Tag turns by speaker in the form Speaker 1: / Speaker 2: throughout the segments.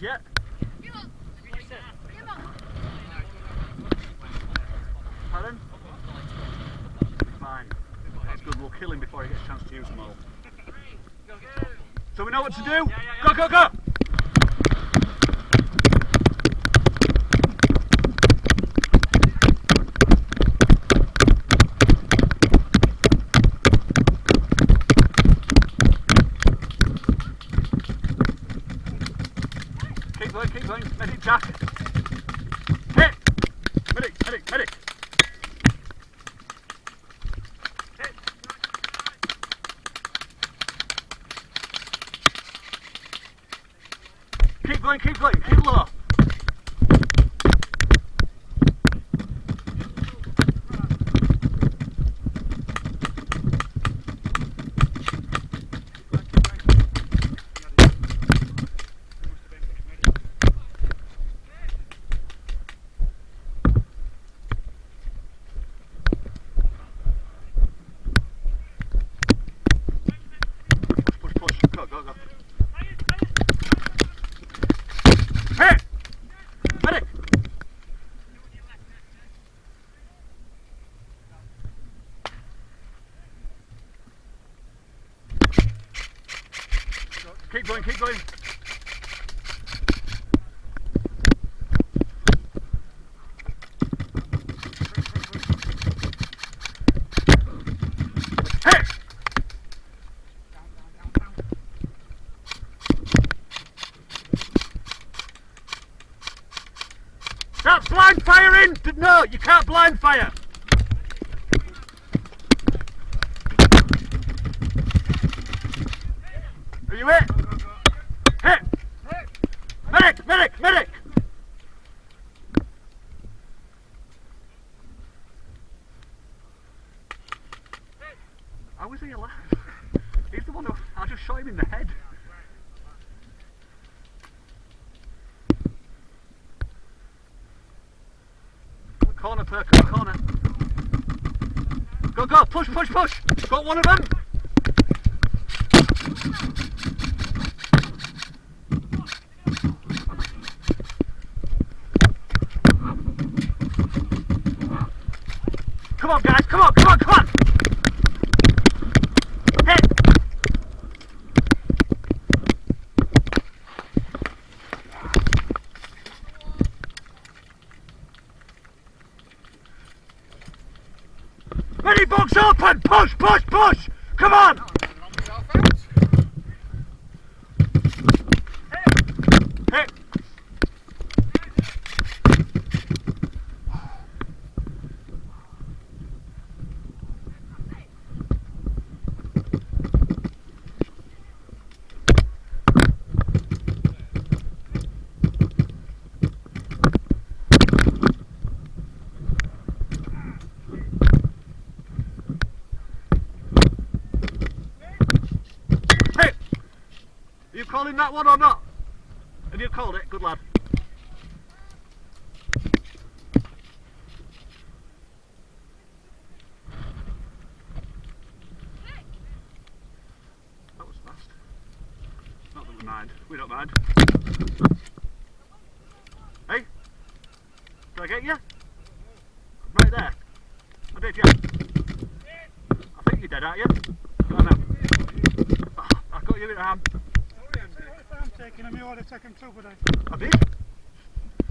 Speaker 1: Started yet? Pardon? Fine. That's good. We'll kill him before he gets a chance to use them all. So we know what to do? Go, go, go! Going. Medic, Jack. Hit! Medic, medic, medic. Keep going, keep going, keep low. Push, push, go, go, go. Hit! Medic! Keep going, keep going. No, you can't blind fire! Are you hit? Hit! Medic! Medic! Medic! How is he alive? He's the one who. I just shot him in the head. Perko, corner. Go, go, push, push, push! Got one of them! Come on, guys, come on, come on, come on! Hit! Ready, box open! Push, push, push! Come on! Hit! Hit! Are you calling that one or not? Have you called it? Good lad. That was fast. Not that we mind. We don't mind. Hey? Did I get you? Right there. I did, yeah. I think you're dead, aren't you? Ah, I got you in a hand.
Speaker 2: I'm taking him, you ought to take him too, but I,
Speaker 1: I did.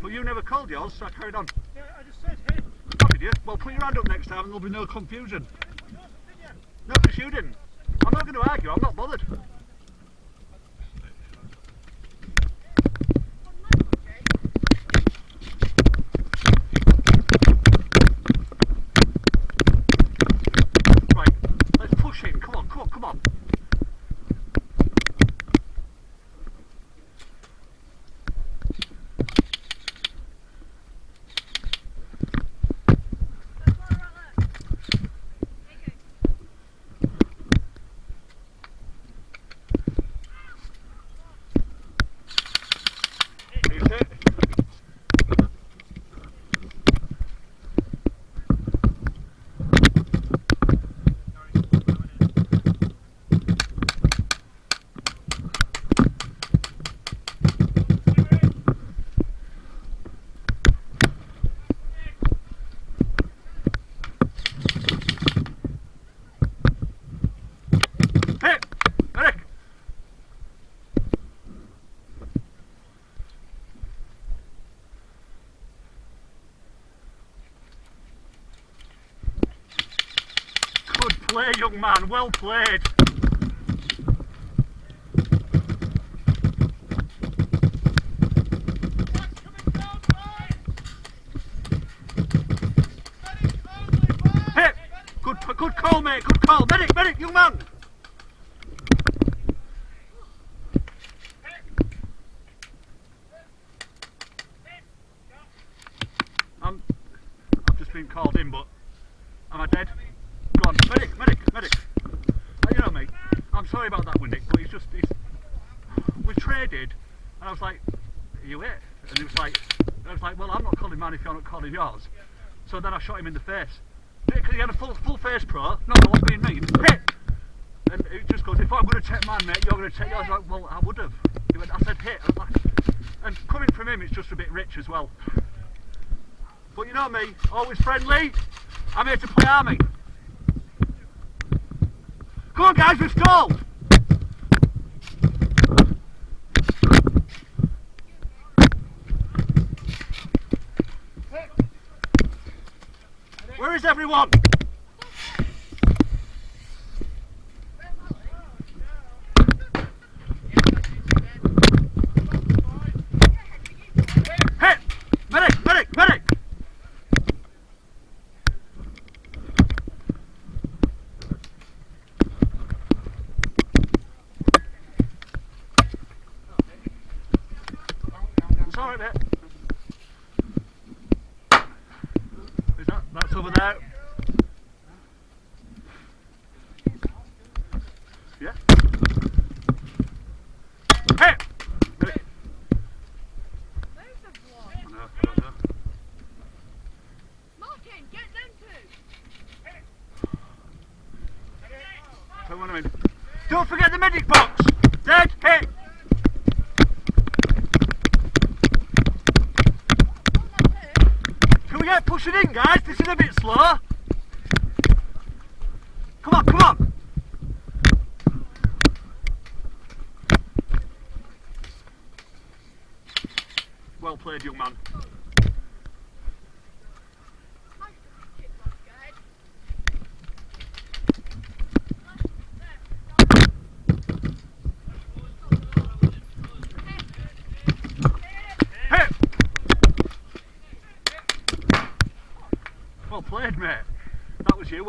Speaker 1: But you never called yours, so I carried on.
Speaker 2: yeah, I just said, hey,
Speaker 1: Oh, did you? Well, put your hand up next time and there'll be no confusion. No, because you didn't. I'm not going to argue, I'm not bothered. Right, let's push him. Come on, come on, come on. Played, young man. Well played. Good, good call, mate. Good call. Medic, medic, young man. I'm, I've just been called in, but am I dead? Go on, medic, medic, medic. Uh, You know me. I'm sorry about that, Windick, but it's just, it's, we traded, and I was like, are you it? And he was like, I was like, well, I'm not calling mine if you're not calling yours. So then I shot him in the face. Because he had a full, full face pro, not I wasn't being mean, hit! And it just goes, if I'm going to take mine, mate, you're going to take yours. I was like, well, I would have. He went, I said hit. I like, and coming from him, it's just a bit rich as well. But you know me, always friendly. I'm here to play army. Come on, guys, we've stalled. Where is everyone? Hit! Medic! Medic! Medic! It's alright, mate. Is that, that's over there. Yeah? Hey! Medic. I know, I don't know.
Speaker 3: Martin, get them two.
Speaker 1: Come on, in. Don't forget the medic box! Dead hit! Can we get pushing in, guys? This is a bit slow. Come on, come on! Well played, young man.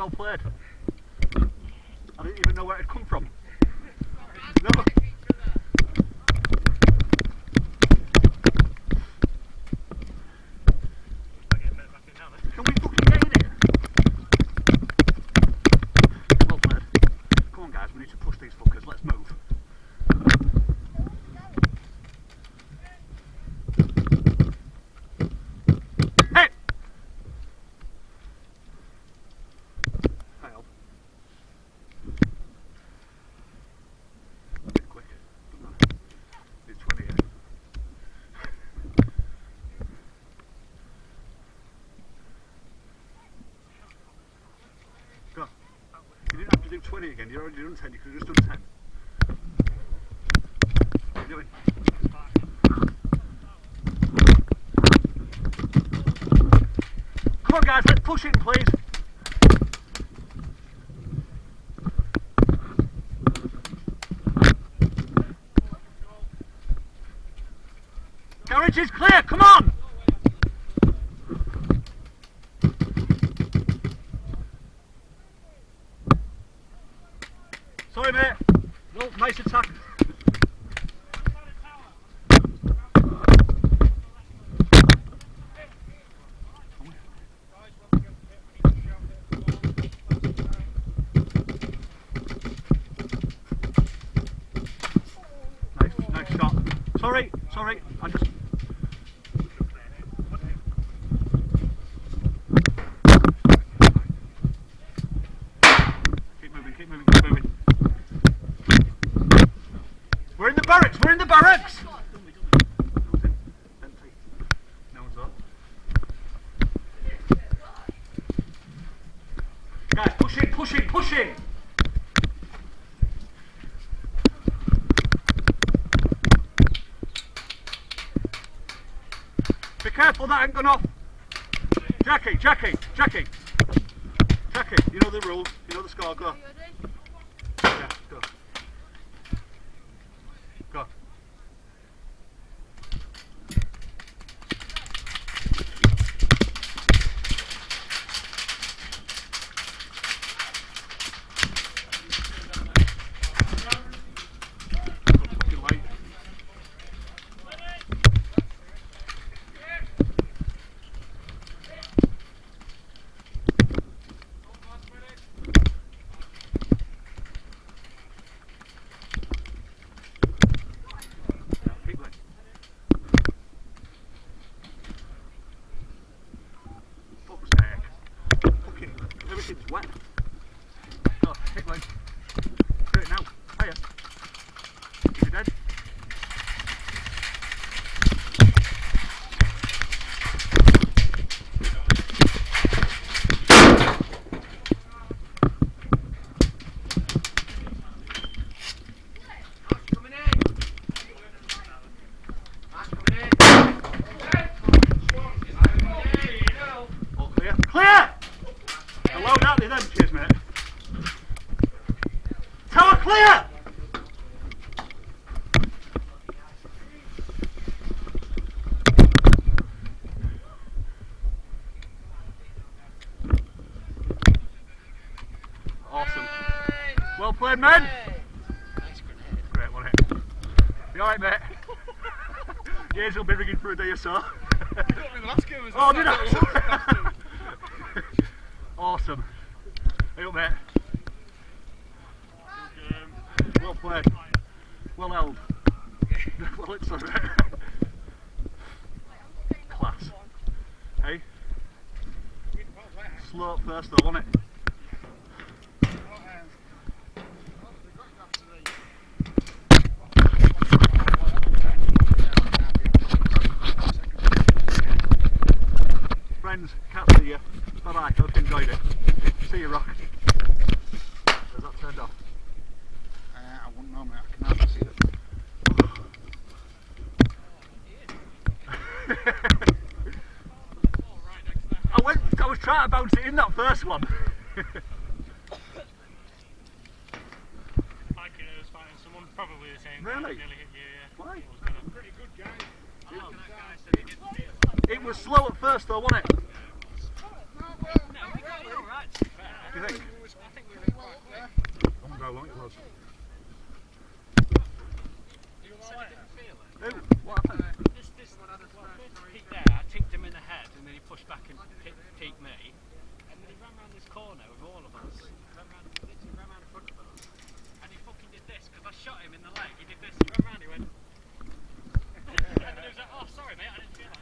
Speaker 1: Well played. Didn't have to do 20 again. You already done 10. You could have just done 10. What are you doing? Come on, guys. Let's push it, please. Garage is clear. Come on. Sorry, mate. No, nice attack. Nice, nice shot. Sorry, sorry. I just. Keep moving, keep moving, keep moving. We're in the barracks, we're in the barracks! No one's in. Empty. No one's up. Guys, push in, push in, push in! Be that off. Jackie, Jackie, Jackie. Jackie, you know the rules. You know the score, go.
Speaker 3: Are you ready?
Speaker 1: Yeah, go. Go. Good fucking light. Yeah, keep going. Fuck's sake. Fucking everything's wet. Oh, keep going. Do it now. Higher. Is he dead? All clear. Clear! Hello, that is them. Cheers, mate. Tower clear! Awesome. Well played, men. Great, wasn't it? You alright, mate? Years will be ringing for a day or so. Oh, did I? awesome. Hey up, mate. Well played. Well held. well, it's alright. Class. Hey? Slow up first though, wasn't it? Friends, can't see you. Bye bye, hope you enjoyed it. See you, Rock. Has that turned off?
Speaker 2: Uh, I wouldn't know, mate. I can hardly see it.
Speaker 1: I went. I was trying to bounce it in that first one.
Speaker 4: Like it was fighting someone probably the same.
Speaker 1: Really?
Speaker 4: Nearly yeah.
Speaker 1: Why?
Speaker 4: I was gonna-
Speaker 2: Pretty good guy.
Speaker 4: Oh, that guy said he didn't feel it.
Speaker 1: It was slow at first though, wasn't it?
Speaker 4: No, we got it all right, to be fair.
Speaker 1: Do you think?
Speaker 4: I think we were quite quick.
Speaker 1: My god, long it was.
Speaker 4: You said he didn't feel it.
Speaker 1: Ooh, what happened?
Speaker 4: This, this, peak there, I ticked him in the head, and then he pushed back and hit, peaked me. And then he ran round this corner with all of us. Ran round, literally ran round in front of us. And he fucking did this, because I shot him in the leg. He did this, he ran round, he went. and then he was like, oh, sorry, mate, I didn't feel that. Like,